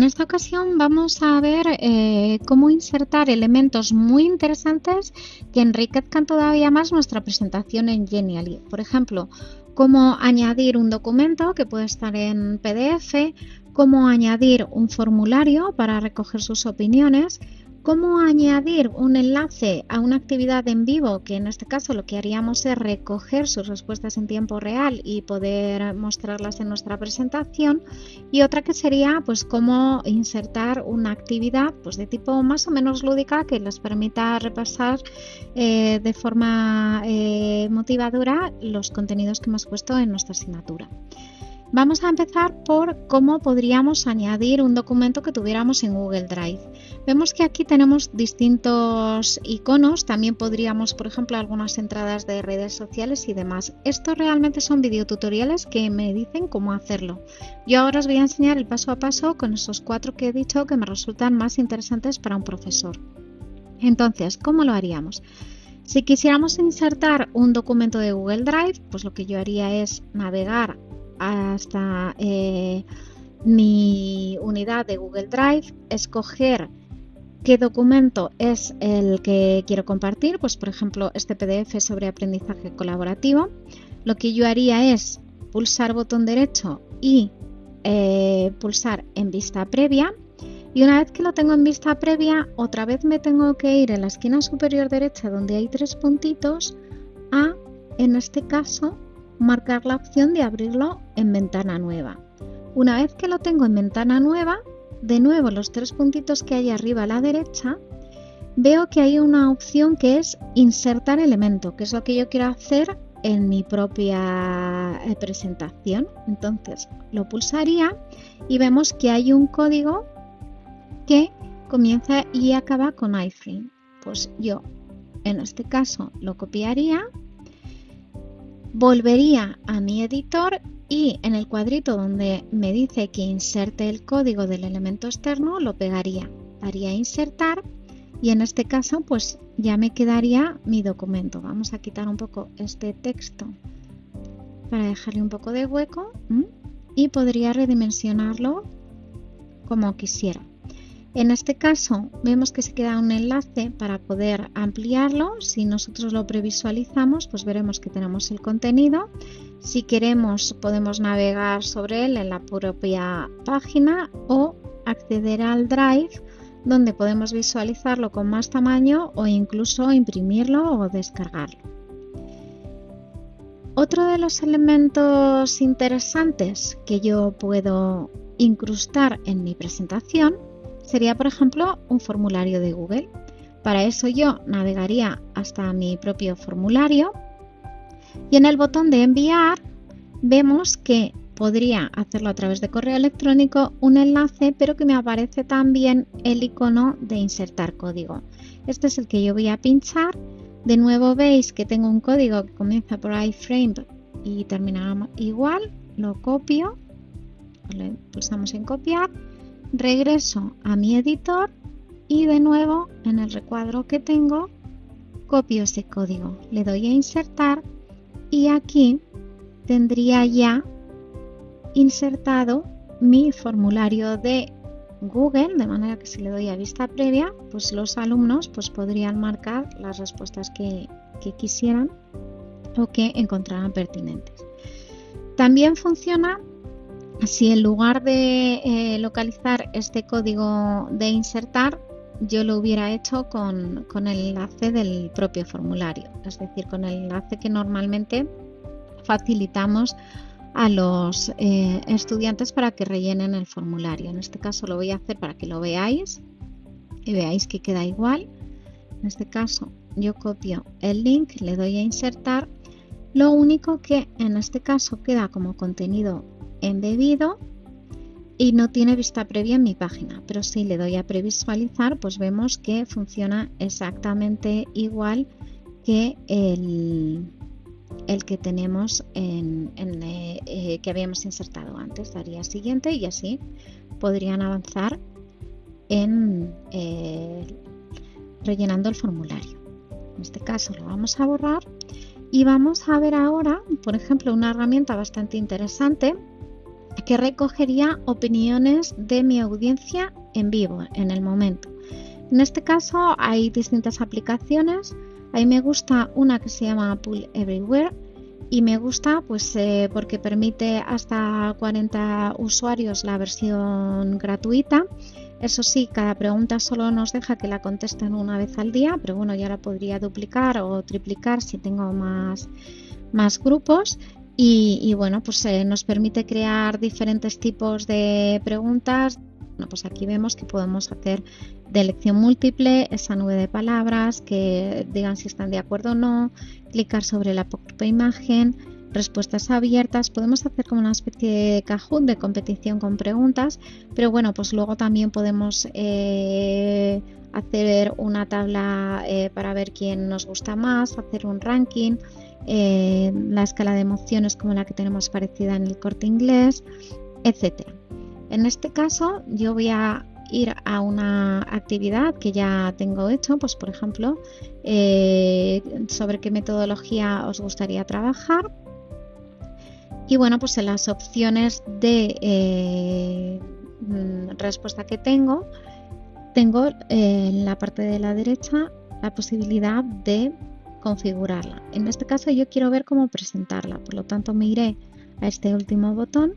en esta ocasión vamos a ver eh, cómo insertar elementos muy interesantes que enriquezcan todavía más nuestra presentación en Genially. Por ejemplo, cómo añadir un documento que puede estar en PDF, cómo añadir un formulario para recoger sus opiniones, cómo añadir un enlace a una actividad en vivo, que en este caso lo que haríamos es recoger sus respuestas en tiempo real y poder mostrarlas en nuestra presentación, y otra que sería pues cómo insertar una actividad pues de tipo más o menos lúdica que les permita repasar eh, de forma eh, motivadora los contenidos que hemos puesto en nuestra asignatura. Vamos a empezar por cómo podríamos añadir un documento que tuviéramos en Google Drive. Vemos que aquí tenemos distintos iconos, también podríamos, por ejemplo, algunas entradas de redes sociales y demás. Estos realmente son videotutoriales que me dicen cómo hacerlo. Yo ahora os voy a enseñar el paso a paso con esos cuatro que he dicho que me resultan más interesantes para un profesor. Entonces, ¿cómo lo haríamos? Si quisiéramos insertar un documento de Google Drive, pues lo que yo haría es navegar hasta eh, mi unidad de Google Drive, escoger qué documento es el que quiero compartir, pues por ejemplo este PDF sobre aprendizaje colaborativo. Lo que yo haría es pulsar botón derecho y eh, pulsar en vista previa. Y una vez que lo tengo en vista previa, otra vez me tengo que ir en la esquina superior derecha donde hay tres puntitos a, en este caso, marcar la opción de abrirlo en ventana nueva. Una vez que lo tengo en ventana nueva, de nuevo los tres puntitos que hay arriba a la derecha, veo que hay una opción que es insertar elemento, que es lo que yo quiero hacer en mi propia eh, presentación. Entonces lo pulsaría y vemos que hay un código que comienza y acaba con iframe. Pues yo en este caso lo copiaría volvería a mi editor y en el cuadrito donde me dice que inserte el código del elemento externo lo pegaría, haría insertar y en este caso pues ya me quedaría mi documento. Vamos a quitar un poco este texto para dejarle un poco de hueco y podría redimensionarlo como quisiera. En este caso vemos que se queda un enlace para poder ampliarlo. Si nosotros lo previsualizamos, pues veremos que tenemos el contenido. Si queremos podemos navegar sobre él en la propia página o acceder al Drive donde podemos visualizarlo con más tamaño o incluso imprimirlo o descargarlo. Otro de los elementos interesantes que yo puedo incrustar en mi presentación sería, por ejemplo, un formulario de Google. Para eso yo navegaría hasta mi propio formulario y en el botón de enviar vemos que podría hacerlo a través de correo electrónico un enlace, pero que me aparece también el icono de insertar código. Este es el que yo voy a pinchar. De nuevo veis que tengo un código que comienza por iframe y termina igual. Lo copio, pulsamos en copiar regreso a mi editor y de nuevo en el recuadro que tengo copio ese código, le doy a insertar y aquí tendría ya insertado mi formulario de Google, de manera que si le doy a vista previa, pues los alumnos pues podrían marcar las respuestas que, que quisieran o que encontraran pertinentes. También funciona si en lugar de eh, localizar este código de insertar, yo lo hubiera hecho con, el enlace del propio formulario, es decir, con el enlace que normalmente facilitamos a los eh, estudiantes para que rellenen el formulario. En este caso lo voy a hacer para que lo veáis y veáis que queda igual. En este caso yo copio el link, le doy a insertar. Lo único que en este caso queda como contenido embebido y no tiene vista previa en mi página, pero si le doy a previsualizar, pues vemos que funciona exactamente igual que el, el que tenemos en, eh, que habíamos insertado antes. Daría siguiente y así podrían avanzar en eh, rellenando el formulario. En este caso lo vamos a borrar y vamos a ver ahora, por ejemplo, una herramienta bastante interesante que recogería opiniones de mi audiencia en vivo, en el momento. En este caso hay distintas aplicaciones. A mí me gusta una que se llama Pool Everywhere y me gusta pues eh, porque permite hasta 40 usuarios la versión gratuita. Eso sí, cada pregunta solo nos deja que la contesten una vez al día, pero bueno, ya la podría duplicar o triplicar si tengo más, más grupos. Y, bueno, pues eh, nos permite crear diferentes tipos de preguntas. Bueno, pues aquí vemos que podemos hacer de elección múltiple esa nube de palabras que digan si están de acuerdo o no, clicar sobre la propia imagen, respuestas abiertas, podemos hacer como una especie de cajón de competición con preguntas, pero bueno, pues luego también podemos eh, hacer una tabla eh, para ver quién nos gusta más, hacer un ranking, eh, la escala de emociones como la que tenemos parecida en el corte inglés, etcétera. En este caso yo voy a ir a una actividad que ya tengo hecho, pues por ejemplo, eh, sobre qué metodología os gustaría trabajar. Y bueno, pues en las opciones de eh, respuesta que tengo, tengo en la parte de la derecha la posibilidad de configurarla. En este caso yo quiero ver cómo presentarla, por lo tanto me iré a este último botón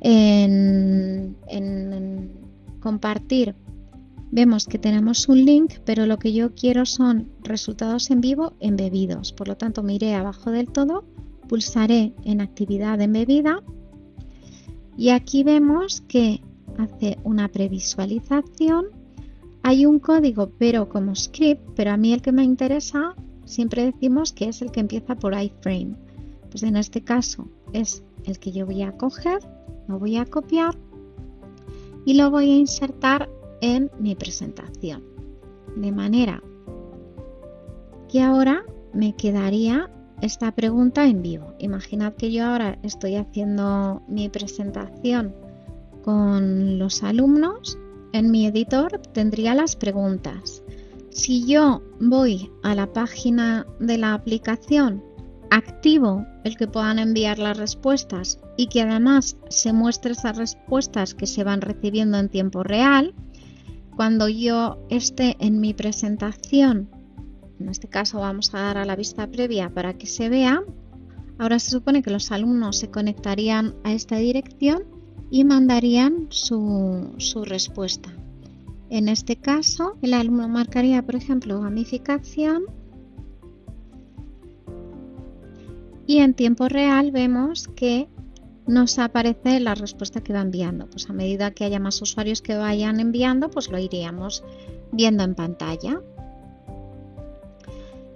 en, compartir. Vemos que tenemos un link, pero lo que yo quiero son resultados en vivo embebidos. Por lo tanto, me iré abajo del todo, pulsaré en actividad embebida y aquí vemos que hace una previsualización. Hay un código, pero como script, pero a mí el que me interesa siempre decimos que es el que empieza por iframe. Pues en este caso es el que yo voy a coger, lo voy a copiar y lo voy a insertar en mi presentación. De manera que ahora me quedaría esta pregunta en vivo. Imaginad que yo ahora estoy haciendo mi presentación con los alumnos. En mi editor tendría las preguntas. Si yo voy a la página de la aplicación, activo el que puedan enviar las respuestas y que además se muestre esas respuestas que se van recibiendo en tiempo real, cuando yo esté en mi presentación, en este caso vamos a dar a la vista previa para que se vea, ahora se supone que los alumnos se conectarían a esta dirección y mandarían su, su respuesta. En este caso, el alumno marcaría, por ejemplo, gamificación y en tiempo real vemos que nos aparece la respuesta que va enviando. Pues a medida que haya más usuarios que vayan enviando, pues lo iríamos viendo en pantalla.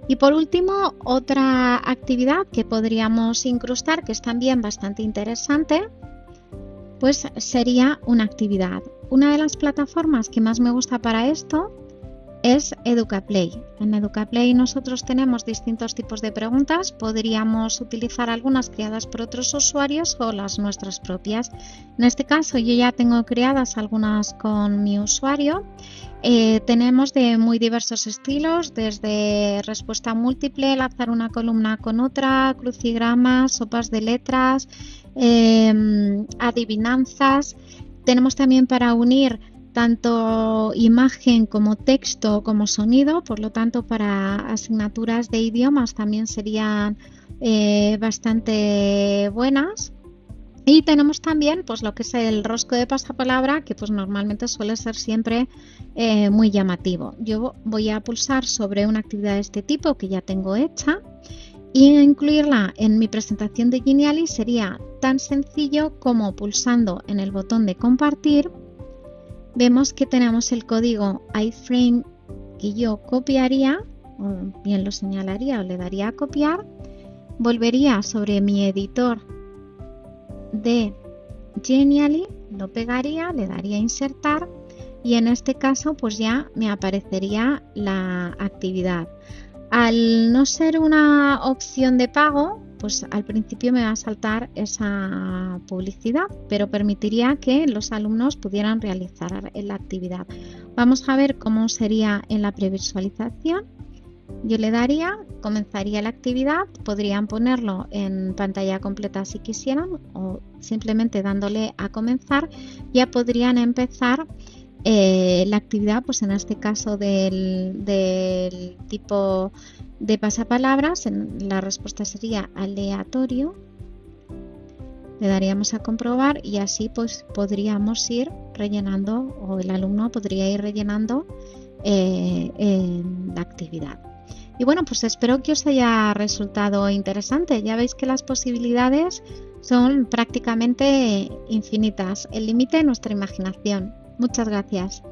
Y por último, otra actividad que podríamos incrustar, que es también bastante interesante, pues sería una actividad. Una de las plataformas que más me gusta para esto es EducaPlay. En EducaPlay nosotros tenemos distintos tipos de preguntas. Podríamos utilizar algunas creadas por otros usuarios o las nuestras propias. En este caso yo ya tengo creadas algunas con mi usuario. Eh, tenemos de muy diversos estilos, desde respuesta múltiple, enlazar una columna con otra, crucigramas, sopas de letras, em, adivinanzas. Tenemos también para unir tanto imagen como texto como sonido, por lo tanto para asignaturas de idiomas también serían eh, bastante buenas. Y tenemos también pues lo que es el rosco de pasapalabra, que pues normalmente suele ser siempre eh, muy llamativo. Yo voy a pulsar sobre una actividad de este tipo que ya tengo hecha y incluirla en mi presentación de Geniali sería tan sencillo como pulsando en el botón de compartir. Vemos que tenemos el código iframe que yo copiaría o bien lo señalaría o le daría a copiar. Volvería sobre mi editor de Genially lo pegaría, le daría a insertar y en este caso pues ya me aparecería la actividad al no ser una opción de pago, pues al principio me va a saltar esa publicidad, pero permitiría que los alumnos pudieran realizar la actividad. Vamos a ver cómo sería en la previsualización. Yo le daría, comenzaría la actividad, podrían ponerlo en pantalla completa si quisieran o simplemente dándole a comenzar ya podrían empezar eh, la actividad, pues en este caso del, tipo de pasapalabras, la respuesta sería aleatorio. Le daríamos a comprobar y así pues podríamos ir rellenando o el alumno podría ir rellenando eh, la actividad. Y bueno, pues espero que os haya resultado interesante. Ya veis que las posibilidades son prácticamente infinitas. El límite es nuestra imaginación. Muchas gracias.